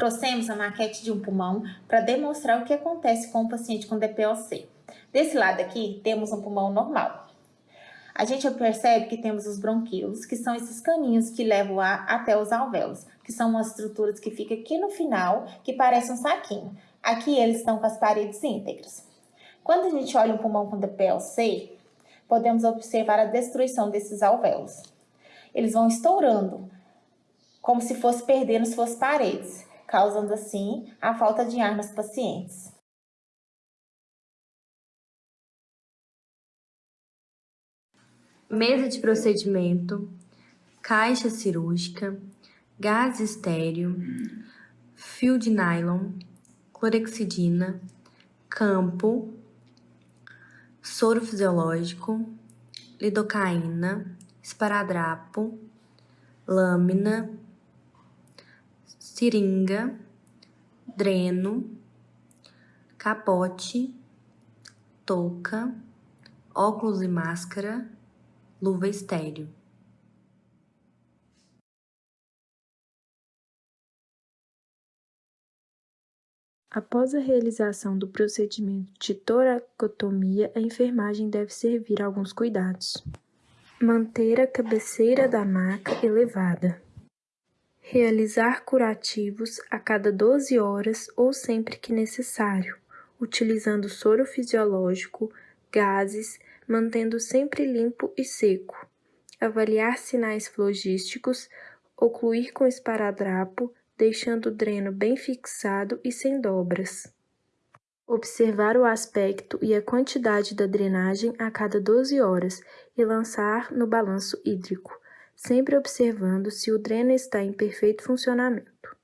Trouxemos a maquete de um pulmão para demonstrar o que acontece com o paciente com DPOC. Desse lado aqui, temos um pulmão normal. A gente percebe que temos os bronquíolos, que são esses caninhos que levam o ar até os alvéolos, que são umas estruturas que ficam aqui no final, que parecem um saquinho. Aqui eles estão com as paredes íntegras. Quando a gente olha um pulmão com DPLC, podemos observar a destruição desses alvéolos. Eles vão estourando, como se fosse perdendo suas paredes, causando assim a falta de ar nos pacientes. Mesa de procedimento, caixa cirúrgica, gás estéreo, fio de nylon, clorexidina, campo, soro fisiológico, lidocaína, esparadrapo, lâmina, seringa, dreno, capote, touca, óculos e máscara, luva estéreo. Após a realização do procedimento de toracotomia, a enfermagem deve servir alguns cuidados. Manter a cabeceira da maca elevada. Realizar curativos a cada 12 horas ou sempre que necessário, utilizando soro fisiológico, gases, mantendo sempre limpo e seco. Avaliar sinais flogísticos, ocluir com esparadrapo, deixando o dreno bem fixado e sem dobras. Observar o aspecto e a quantidade da drenagem a cada 12 horas e lançar no balanço hídrico, sempre observando se o dreno está em perfeito funcionamento.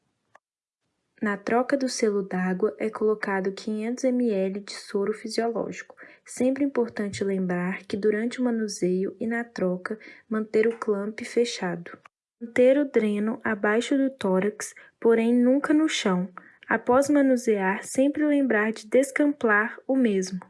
Na troca do selo d'água é colocado 500 ml de soro fisiológico. Sempre importante lembrar que durante o manuseio e na troca manter o clamp fechado. Manter o dreno abaixo do tórax, porém nunca no chão. Após manusear, sempre lembrar de descamplar o mesmo.